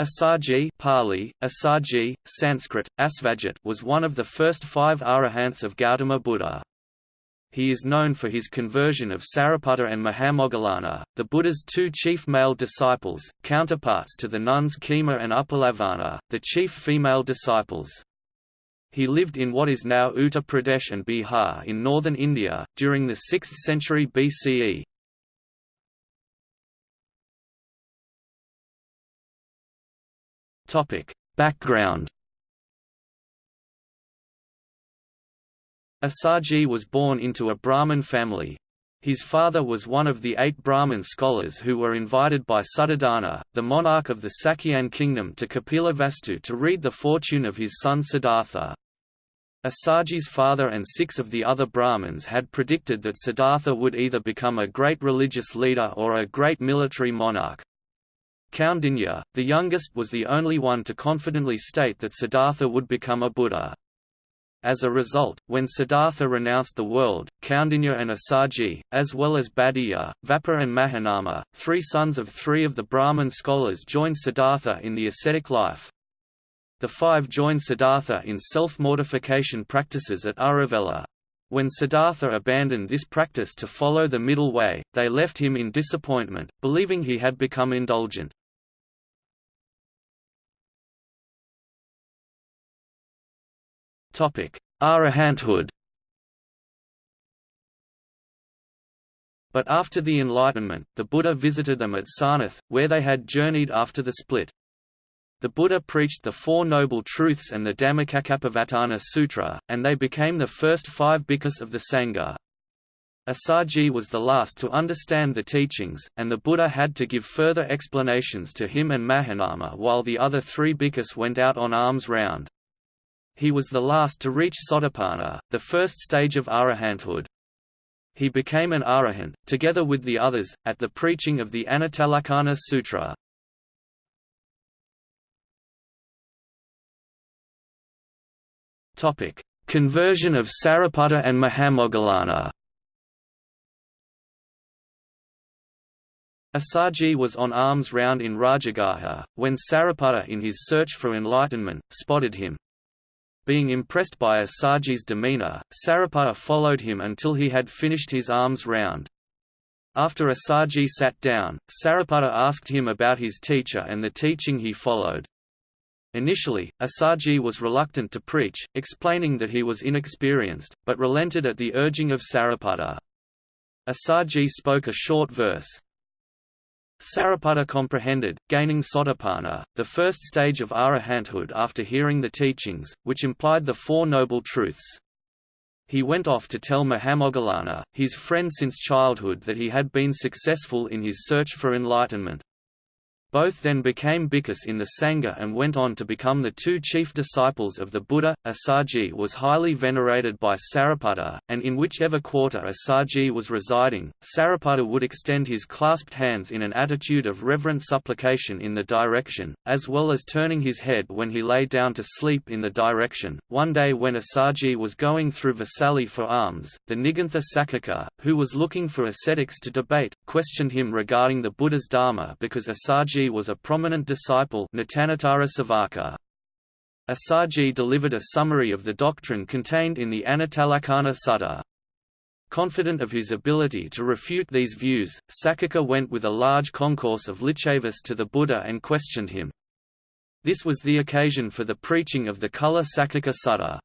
Assaji Pali, Assaji, Sanskrit, Asvajit was one of the first five arahants of Gautama Buddha. He is known for his conversion of Sariputta and Mahamoggallana, the Buddha's two chief male disciples, counterparts to the nuns Khema and Uppalavanna, the chief female disciples. He lived in what is now Uttar Pradesh and Bihar in northern India, during the 6th century BCE. Background Assaji was born into a Brahmin family. His father was one of the eight Brahmin scholars who were invited by Suddhodana, the monarch of the Sakyan kingdom to Kapilavastu to read the fortune of his son Siddhartha. Assaji's father and six of the other Brahmins had predicted that Siddhartha would either become a great religious leader or a great military monarch. Kaundinya, the youngest was the only one to confidently state that Siddhartha would become a Buddha. As a result, when Siddhartha renounced the world, Kaundinya and Assaji, as well as Bhaddiya, Vappa and Mahanama, three sons of three of the Brahman scholars joined Siddhartha in the ascetic life. The five joined Siddhartha in self-mortification practices at Uruvela. When Siddhartha abandoned this practice to follow the middle way, they left him in disappointment, believing he had become indulgent. Arahanthood But after the Enlightenment, the Buddha visited them at Sarnath, where they had journeyed after the split. The Buddha preached the Four Noble Truths and the Dhammacakkappavattana Sutra, and they became the first five bhikkhus of the Sangha. Assaji was the last to understand the teachings, and the Buddha had to give further explanations to him and Mahanama while the other three bhikkhus went out on alms round. He was the last to reach Sotapanna, the first stage of arahanthood. He became an arahant, together with the others, at the preaching of the Anattalakkhana Sutra. Conversion of Sariputta and Mahamoggallana Assaji was on arms round in Rajagaha, when Sariputta in his search for enlightenment, spotted him. Being impressed by Assaji's demeanor, Sariputta followed him until he had finished his arms round. After Assaji sat down, Sariputta asked him about his teacher and the teaching he followed. Initially, Assaji was reluctant to preach, explaining that he was inexperienced, but relented at the urging of Sariputta. Assaji spoke a short verse, Sariputta comprehended, gaining Sotapanna, the first stage of arahanthood after hearing the teachings, which implied the Four Noble Truths. He went off to tell Mahamoggallana, his friend since childhood that he had been successful in his search for enlightenment. Both then became bhikkhus in the Sangha and went on to become the two chief disciples of the Buddha. Assaji was highly venerated by Sariputta, and in whichever quarter Assaji was residing, Sariputta would extend his clasped hands in an attitude of reverent supplication in the direction, as well as turning his head when he lay down to sleep in the direction. One day when Assaji was going through Vesali for alms, the Nigantha Sakaka, who was looking for ascetics to debate, questioned him regarding the Buddha's Dharma because Assaji was a prominent disciple Assaji delivered a summary of the doctrine contained in the Anattalakkhana Sutta. Confident of his ability to refute these views, Sakaka went with a large concourse of Licchavis to the Buddha and questioned him. This was the occasion for the preaching of the Kula Sakaka Sutta.